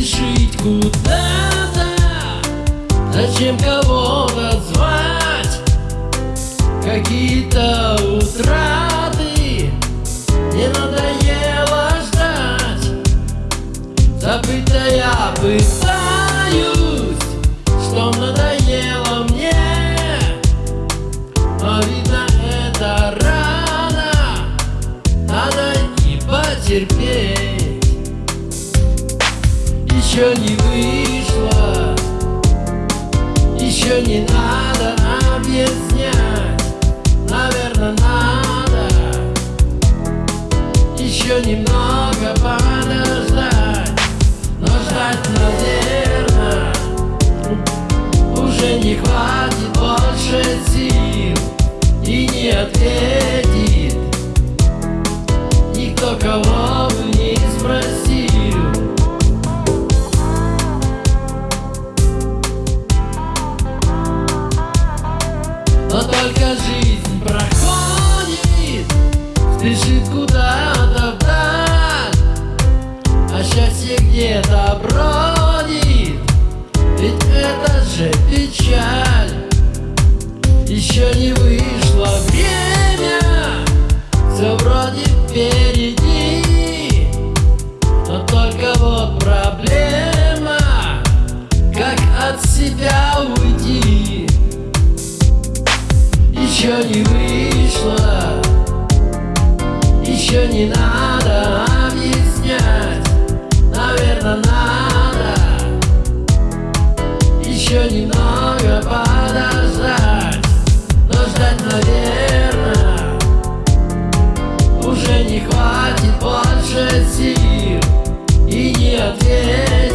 Спешить куда-то? Зачем кого-то звать? Какие-то утраты еще не вышло. Еще не надо объяснять. Наверное, надо. Еще немного подождать. Но ждать, наверное Уже не хватит больше сил. И не ответит Никто кого Жизнь проходит Спешит куда-то вдаль А счастье где-то бродит Ведь это же печаль. Еще не вышло время Все вроде песня еще немного подождать. Но ждать, наверное, уже не хватит больше сил И не ответить